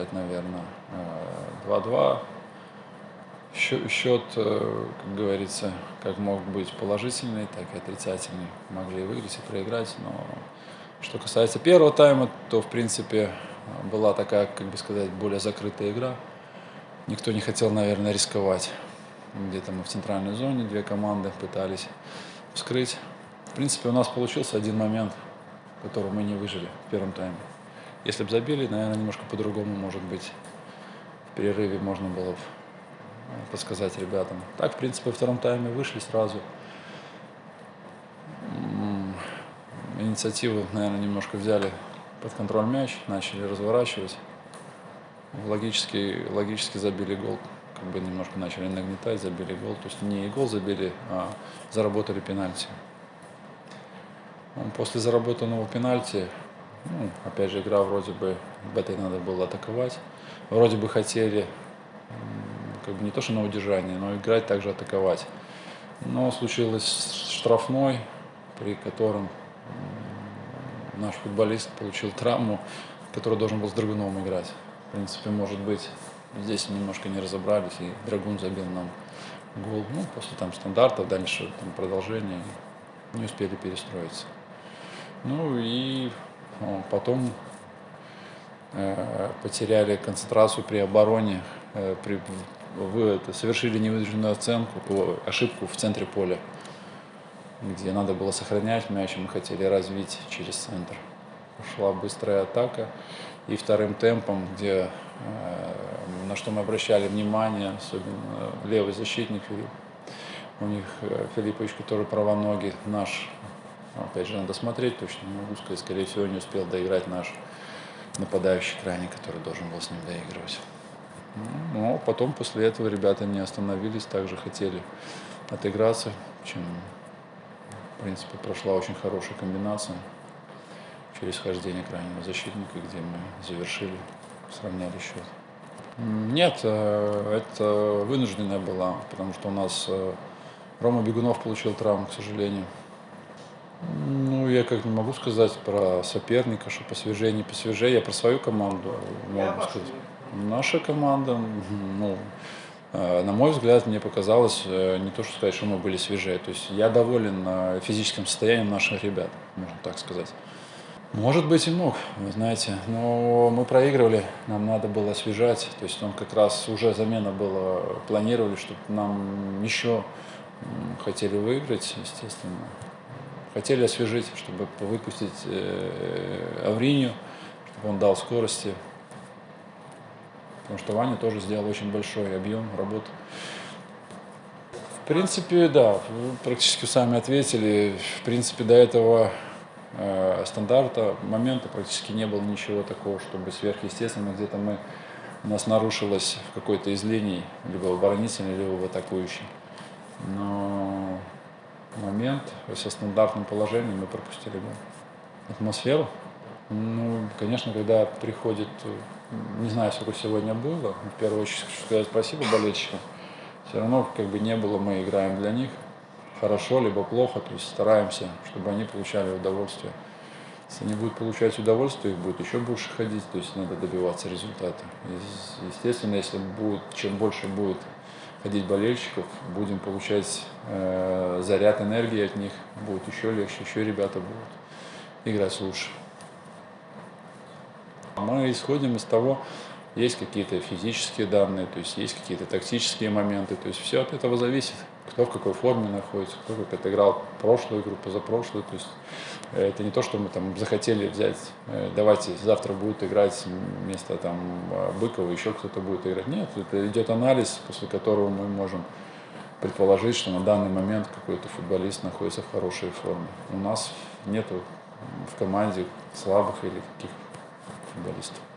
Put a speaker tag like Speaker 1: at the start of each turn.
Speaker 1: сказать, наверное, 2-2. Счет, как говорится, как мог быть положительный, так и отрицательный. Могли выиграть и проиграть, но что касается первого тайма, то, в принципе, была такая, как бы сказать, более закрытая игра. Никто не хотел, наверное, рисковать. Где-то мы в центральной зоне, две команды пытались вскрыть. В принципе, у нас получился один момент, который мы не выжили в первом тайме. Если бы забили, наверное, немножко по-другому, может быть, в перерыве можно было бы подсказать ребятам. Так, в принципе, во втором тайме вышли сразу. Инициативу, наверное, немножко взяли под контроль мяч, начали разворачивать. Логически, логически забили гол, как бы немножко начали нагнетать, забили гол. То есть не гол забили, а заработали пенальти. После заработанного пенальти, ну, опять же, игра вроде бы, в этой надо было атаковать. Вроде бы хотели, как бы не то что на удержание, но играть также атаковать. Но случилось штрафной, при котором наш футболист получил травму, который должен был с Драгуновым играть. В принципе, может быть, здесь немножко не разобрались, и Драгун забил нам гол. Ну, после там стандарта, дальше там продолжение, не успели перестроиться. Ну и потом э, потеряли концентрацию при обороне, э, при, вы это, совершили невыдержанную оценку, ошибку в центре поля где надо было сохранять мяч, мы хотели развить через центр. Шла быстрая атака. И вторым темпом, где, э, на что мы обращали внимание, особенно левый защитник, у них Филиппович, который правоногий, наш, опять же, надо смотреть, точно не могу сказать, скорее всего, не успел доиграть наш нападающий крайний, который должен был с ним доигрывать. Ну, но потом после этого ребята не остановились, также хотели отыграться, чем в принципе, прошла очень хорошая комбинация через хождение крайнего защитника, где мы завершили, сравняли счет. Нет, э, это вынужденная была, потому что у нас э, Рома Бегунов получил травму, к сожалению. Я как не могу сказать про соперника, что посвежее, не посвежее. Я про свою команду могу сказать. Наша команда, ну, Э, на мой взгляд, мне показалось, э, не то что сказать, что мы были свежее. То есть я доволен э, физическим состоянием наших ребят, можно так сказать. Может быть и мог, вы знаете, но мы проигрывали, нам надо было освежать, то есть он как раз уже замена была, планировали, чтобы нам еще хотели выиграть, естественно, хотели освежить, чтобы выпустить Авринию, чтобы он дал скорости, потому что Ваня тоже сделал очень большой объем работы. В принципе, да, практически сами ответили. В принципе, до этого э, стандарта момента практически не было ничего такого, чтобы сверхъестественно где-то мы у нас нарушилось в какой-то из линий, либо в оборонительной, либо в атакующей. Но момент со стандартным положением мы пропустили гол. Атмосферу? Ну, конечно, когда приходит не знаю, сколько сегодня было. В первую очередь хочу сказать спасибо болельщикам. Все равно как бы не было, мы играем для них хорошо, либо плохо, то есть стараемся, чтобы они получали удовольствие. Если они будут получать удовольствие, их будет еще больше ходить, то есть надо добиваться результата. Естественно, если будет, чем больше будет ходить болельщиков, будем получать э, заряд энергии от них, будет еще легче, еще ребята будут играть лучше. Мы исходим из того, есть какие-то физические данные, то есть есть какие-то тактические моменты, то есть все от этого зависит, кто в какой форме находится, кто как отыграл прошлую игру, позапрошлую, то есть э, это не то, что мы там захотели взять, э, давайте завтра будет играть вместо там Быкова еще кто-то будет играть. Нет, это идет анализ, после которого мы можем предположить, что на данный момент какой-то футболист находится в хорошей форме. У нас нету в команде слабых или каких футболистов.